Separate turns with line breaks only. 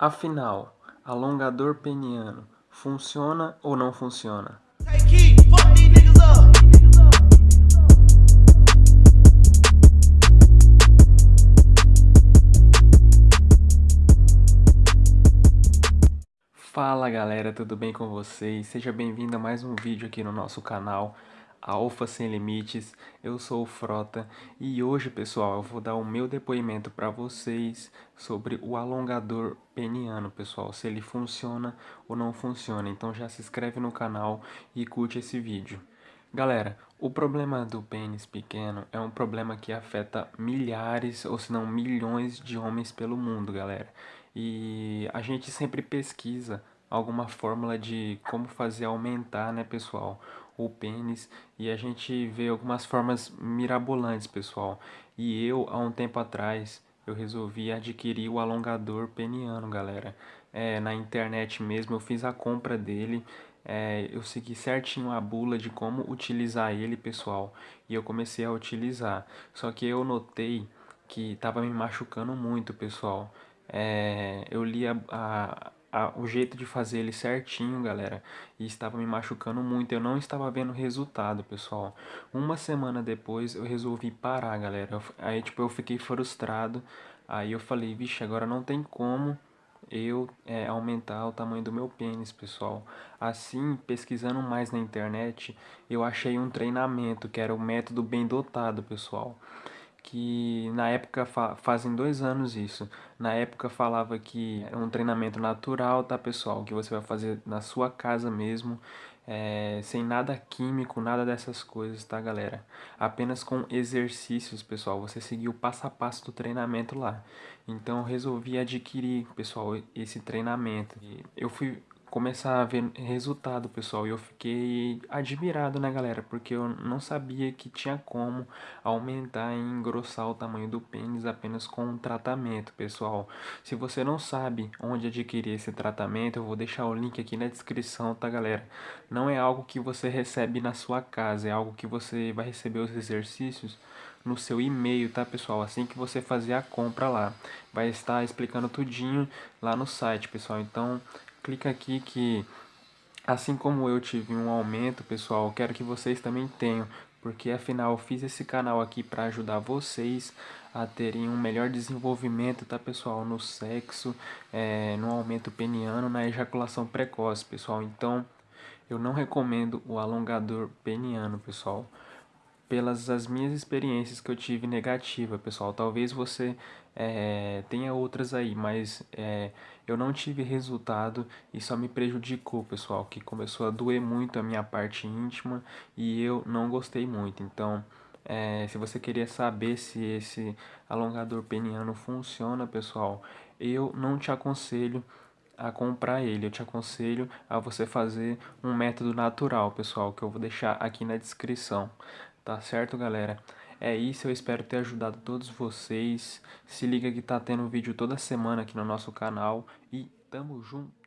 Afinal, alongador peniano funciona ou não funciona? Fala galera, tudo bem com vocês? Seja bem-vindo a mais um vídeo aqui no nosso canal Alfa Sem Limites, eu sou o Frota e hoje pessoal eu vou dar o meu depoimento para vocês sobre o alongador peniano pessoal, se ele funciona ou não funciona, então já se inscreve no canal e curte esse vídeo. Galera, o problema do pênis pequeno é um problema que afeta milhares ou se não milhões de homens pelo mundo galera, e a gente sempre pesquisa alguma fórmula de como fazer aumentar, né, pessoal, o pênis e a gente vê algumas formas mirabolantes, pessoal. E eu, há um tempo atrás, eu resolvi adquirir o alongador peniano, galera. É, na internet mesmo, eu fiz a compra dele, é, eu segui certinho a bula de como utilizar ele, pessoal, e eu comecei a utilizar. Só que eu notei que estava me machucando muito, pessoal. É, eu li a, a a, o jeito de fazer ele certinho, galera, e estava me machucando muito. Eu não estava vendo resultado, pessoal. Uma semana depois eu resolvi parar, galera. Aí, tipo, eu fiquei frustrado. Aí eu falei, vixe, agora não tem como eu é, aumentar o tamanho do meu pênis, pessoal. Assim, pesquisando mais na internet, eu achei um treinamento que era o método bem dotado, pessoal que na época fa fazem dois anos isso. Na época falava que é um treinamento natural, tá pessoal? Que você vai fazer na sua casa mesmo, é, sem nada químico, nada dessas coisas, tá galera? Apenas com exercícios, pessoal. Você seguiu o passo a passo do treinamento lá. Então eu resolvi adquirir, pessoal, esse treinamento. Eu fui começar a ver resultado, pessoal. E eu fiquei admirado, né, galera? Porque eu não sabia que tinha como aumentar e engrossar o tamanho do pênis apenas com um tratamento, pessoal. Se você não sabe onde adquirir esse tratamento, eu vou deixar o link aqui na descrição, tá, galera? Não é algo que você recebe na sua casa, é algo que você vai receber os exercícios no seu e-mail, tá, pessoal? Assim que você fazer a compra lá. Vai estar explicando tudinho lá no site, pessoal. Então, clica aqui que assim como eu tive um aumento, pessoal, quero que vocês também tenham, porque afinal eu fiz esse canal aqui para ajudar vocês a terem um melhor desenvolvimento, tá pessoal, no sexo, é, no aumento peniano, na ejaculação precoce, pessoal. Então, eu não recomendo o alongador peniano, pessoal pelas as minhas experiências que eu tive negativa, pessoal. Talvez você é, tenha outras aí, mas é, eu não tive resultado e só me prejudicou, pessoal, que começou a doer muito a minha parte íntima e eu não gostei muito. Então, é, se você queria saber se esse alongador peniano funciona, pessoal, eu não te aconselho a comprar ele. Eu te aconselho a você fazer um método natural, pessoal, que eu vou deixar aqui na descrição. Tá certo, galera? É isso, eu espero ter ajudado todos vocês. Se liga que tá tendo vídeo toda semana aqui no nosso canal e tamo junto!